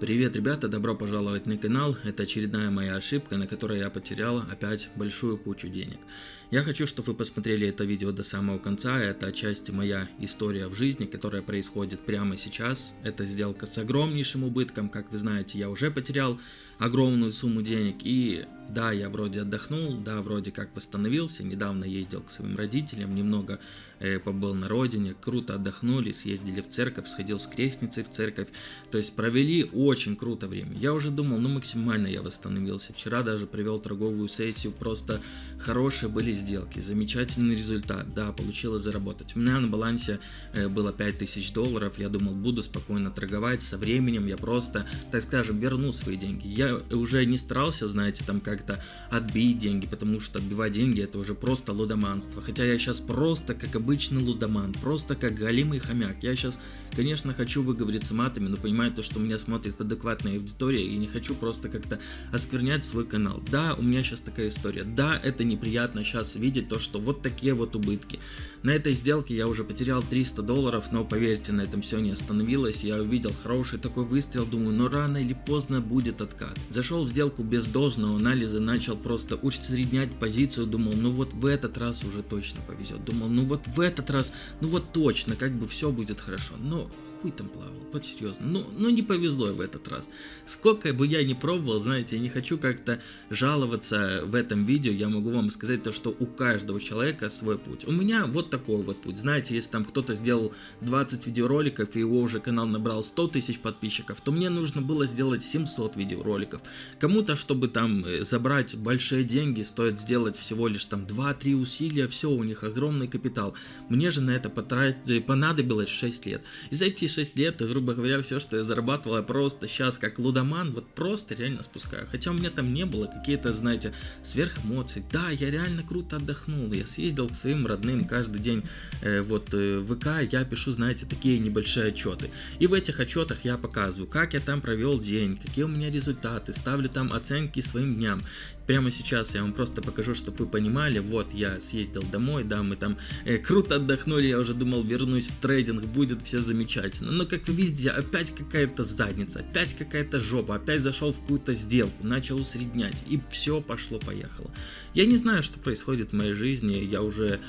Привет, ребята, добро пожаловать на канал. Это очередная моя ошибка, на которой я потерял опять большую кучу денег. Я хочу, чтобы вы посмотрели это видео до самого конца. Это отчасти моя история в жизни, которая происходит прямо сейчас. Это сделка с огромнейшим убытком. Как вы знаете, я уже потерял огромную сумму денег. И да, я вроде отдохнул, да, вроде как восстановился. Недавно ездил к своим родителям, немного э, побыл на родине. Круто отдохнули, съездили в церковь, сходил с крестницей в церковь. То есть провели очень круто время. Я уже думал, ну максимально я восстановился. Вчера даже провел торговую сессию, просто хорошие были сделки, замечательный результат. Да, получилось заработать. У меня на балансе э, было 5000 долларов, я думал, буду спокойно торговать. Со временем я просто, так скажем, верну свои деньги. Я уже не старался, знаете, там как-то отбить деньги, потому что отбивать деньги это уже просто лудоманство. Хотя я сейчас просто как обычный лудоман, просто как галимый хомяк. Я сейчас, конечно, хочу выговориться матами, но понимаю то, что меня смотрит адекватная аудитория и не хочу просто как-то осквернять свой канал. Да, у меня сейчас такая история. Да, это неприятно сейчас видеть то, что вот такие вот убытки. На этой сделке я уже потерял 300 долларов, но поверьте, на этом все не остановилось. Я увидел хороший такой выстрел, думаю, но рано или поздно будет откат. Зашел в сделку без должного анализа, начал просто усреднять позицию, думал, ну вот в этот раз уже точно повезет. Думал, ну вот в этот раз, ну вот точно, как бы все будет хорошо. Но хуй там плавал, вот серьезно. Ну, ну не повезло в этот раз. Сколько бы я ни пробовал, знаете, я не хочу как-то жаловаться в этом видео, я могу вам сказать то, что у каждого человека свой путь. У меня вот такой вот путь. Знаете, если там кто-то сделал 20 видеороликов и его уже канал набрал 100 тысяч подписчиков, то мне нужно было сделать 700 видеороликов. Кому-то, чтобы там э, забрать большие деньги, стоит сделать всего лишь там 2-3 усилия, все, у них огромный капитал. Мне же на это потратить, понадобилось 6 лет. И за эти 6 лет, грубо говоря, все, что я зарабатывал, я просто сейчас как лудоман, вот просто реально спускаю. Хотя у меня там не было какие-то, знаете, сверхэмоций. Да, я реально круто отдохнул, я съездил к своим родным каждый день э, вот э, в ВК, я пишу, знаете, такие небольшие отчеты. И в этих отчетах я показываю, как я там провел день, какие у меня результаты, ставлю там оценки своим дням. Прямо сейчас я вам просто покажу, чтобы вы понимали. Вот я съездил домой, да, мы там э, круто отдохнули, я уже думал вернусь в трейдинг, будет все замечательно. Но как вы видите, опять какая-то задница, опять какая-то жопа, опять зашел в какую-то сделку, начал усреднять и все пошло-поехало. Я не знаю, что происходит в моей жизни, я уже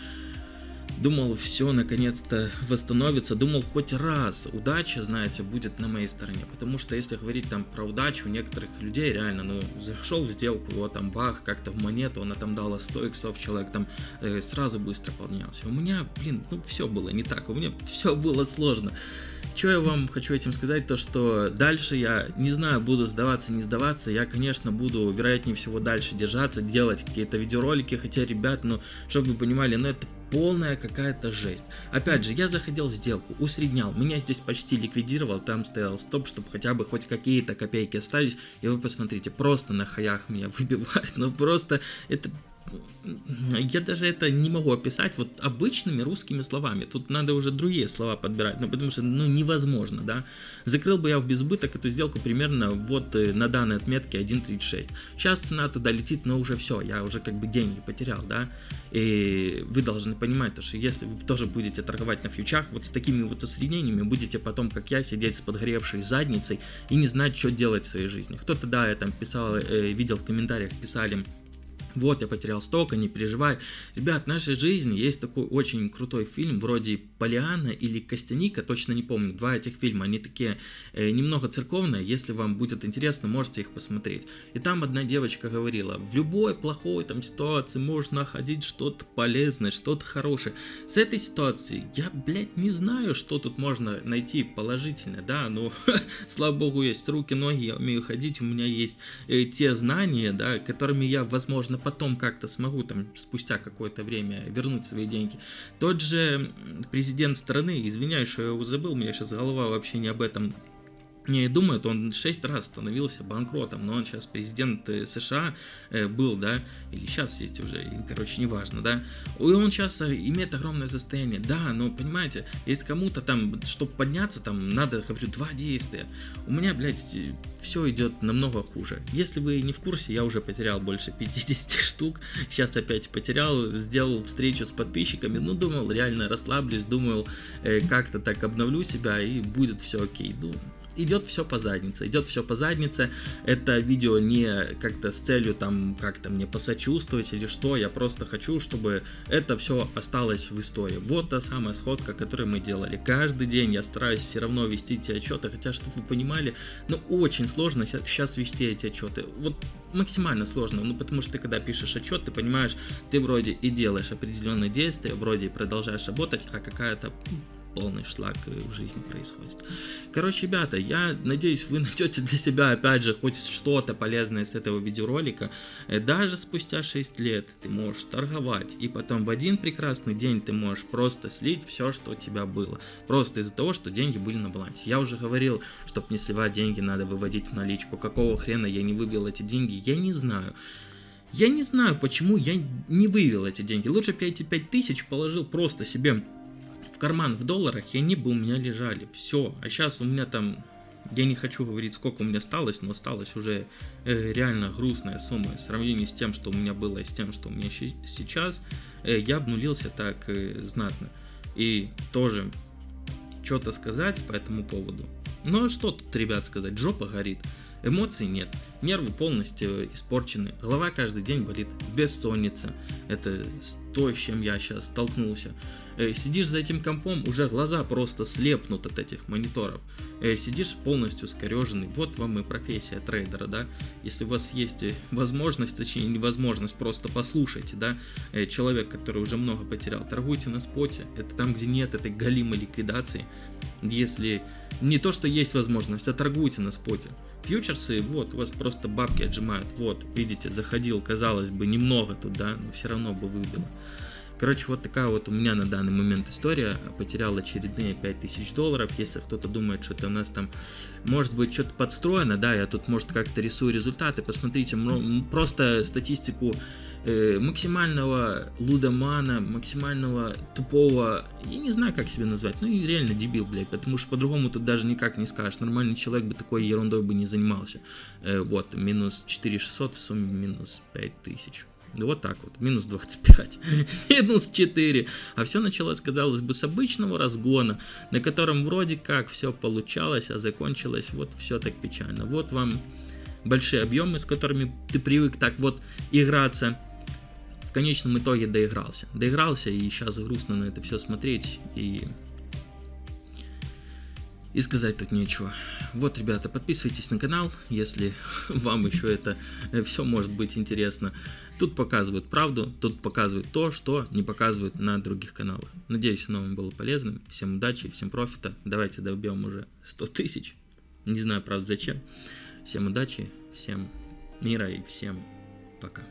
Думал, все наконец-то восстановится. Думал, хоть раз удача, знаете, будет на моей стороне. Потому что если говорить там про удачу, у некоторых людей реально, ну, зашел в сделку, вот там бах, как-то в монету, она там дала 100 иксов, человек там э, сразу быстро поднялся. У меня, блин, ну, все было не так, у меня все было сложно. Что я вам хочу этим сказать, то что дальше я не знаю, буду сдаваться, не сдаваться, я, конечно, буду, вероятнее всего, дальше держаться, делать какие-то видеоролики, хотя, ребят, ну, чтобы вы понимали, ну, это полная какая-то жесть. Опять же, я заходил в сделку, усреднял, меня здесь почти ликвидировал, там стоял стоп, чтобы хотя бы хоть какие-то копейки остались, и вы посмотрите, просто на хаях меня выбивает, ну просто это я даже это не могу описать вот обычными русскими словами. Тут надо уже другие слова подбирать, ну потому что ну невозможно, да. Закрыл бы я в безубыток эту сделку примерно вот э, на данной отметке 1.36. Сейчас цена туда летит, но уже все, я уже как бы деньги потерял, да. И вы должны понимать, то, что если вы тоже будете торговать на фьючах, вот с такими вот усреднениями, будете потом, как я, сидеть с подгоревшей задницей и не знать, что делать в своей жизни. Кто-то, да, я там писал, э, видел в комментариях, писали, вот я потерял столько, не переживай. Ребят, в нашей жизни есть такой очень крутой фильм, вроде Полиана или Костяника, точно не помню, два этих фильма, они такие э, немного церковные, если вам будет интересно, можете их посмотреть. И там одна девочка говорила, в любой плохой там ситуации можно находить что-то полезное, что-то хорошее. С этой ситуации я, блядь, не знаю, что тут можно найти положительное, да, но слава богу есть руки, ноги, я умею ходить, у меня есть э, те знания, да, которыми я, возможно, потом как-то смогу там спустя какое-то время вернуть свои деньги. Тот же президент страны, извиняюсь, что я его забыл, у меня сейчас голова вообще не об этом не думают, он шесть раз становился банкротом, но он сейчас президент э, США э, был, да, или сейчас есть уже, короче, неважно, да, и он сейчас э, имеет огромное состояние, да, но, понимаете, если кому-то там, чтобы подняться, там, надо, говорю, два действия, у меня, блядь, все идет намного хуже, если вы не в курсе, я уже потерял больше 50 штук, сейчас опять потерял, сделал встречу с подписчиками, ну, думал, реально расслаблюсь, думал, как-то так обновлю себя, и будет все окей, ну, идет все по заднице, идет все по заднице. Это видео не как-то с целью там как-то мне посочувствовать или что, я просто хочу, чтобы это все осталось в истории. Вот та самая сходка, которую мы делали. Каждый день я стараюсь все равно вести эти отчеты, хотя, чтобы вы понимали, ну очень сложно сейчас вести эти отчеты. Вот максимально сложно, ну потому что ты когда пишешь отчет, ты понимаешь, ты вроде и делаешь определенные действия, вроде и продолжаешь работать, а какая-то полный шлак в жизни происходит. Короче, ребята, я надеюсь, вы найдете для себя, опять же, хоть что-то полезное с этого видеоролика. Э, даже спустя 6 лет ты можешь торговать, и потом в один прекрасный день ты можешь просто слить все, что у тебя было. Просто из-за того, что деньги были на балансе. Я уже говорил, чтобы не сливать деньги, надо выводить в наличку. Какого хрена я не вывел эти деньги, я не знаю. Я не знаю, почему я не вывел эти деньги. Лучше бы я эти 5000 положил просто себе карман в долларах, и они бы у меня лежали. Все. А сейчас у меня там, я не хочу говорить, сколько у меня осталось, но осталось уже э, реально грустная сумма в сравнении с тем, что у меня было, и с тем, что у меня сейчас. Э, я обнулился так э, знатно. И тоже что-то сказать по этому поводу. Ну а что тут, ребят, сказать? Жопа горит. Эмоций нет, нервы полностью испорчены, голова каждый день болит, бессонница. Это то, с чем я сейчас столкнулся. Э, сидишь за этим компом, уже глаза просто слепнут от этих мониторов. Э, сидишь полностью скореженный. Вот вам и профессия трейдера, да. Если у вас есть э, возможность, точнее невозможность, просто послушайте, да, человек, который уже много потерял, торгуйте на споте. Это там, где нет этой галимой ликвидации. Если не то, что есть возможность, а торгуйте на споте. Фьючерсы, вот, у вас просто бабки отжимают. Вот, видите, заходил, казалось бы, немного туда, но все равно бы выбило. Короче, вот такая вот у меня на данный момент история. Потерял очередные 5000 долларов. Если кто-то думает, что это у нас там может быть что-то подстроено, да, я тут, может, как-то рисую результаты. Посмотрите, просто статистику э, максимального лудомана, максимального тупого, я не знаю, как себя назвать, ну и реально дебил, блядь, потому что по-другому тут даже никак не скажешь. Нормальный человек бы такой ерундой бы не занимался. Э, вот, минус 4600 в сумме минус 5000. Ну, вот так вот, минус 25, минус 4. А все началось, казалось бы, с обычного разгона, на котором вроде как все получалось, а закончилось вот все так печально. Вот вам большие объемы, с которыми ты привык так вот играться. В конечном итоге доигрался. Доигрался, и сейчас грустно на это все смотреть. И и сказать тут нечего. Вот, ребята, подписывайтесь на канал, если вам еще это э, все может быть интересно. Тут показывают правду, тут показывают то, что не показывают на других каналах. Надеюсь, оно вам было полезным. Всем удачи, всем профита. Давайте добьем уже 100 тысяч. Не знаю, правда, зачем. Всем удачи, всем мира и всем пока.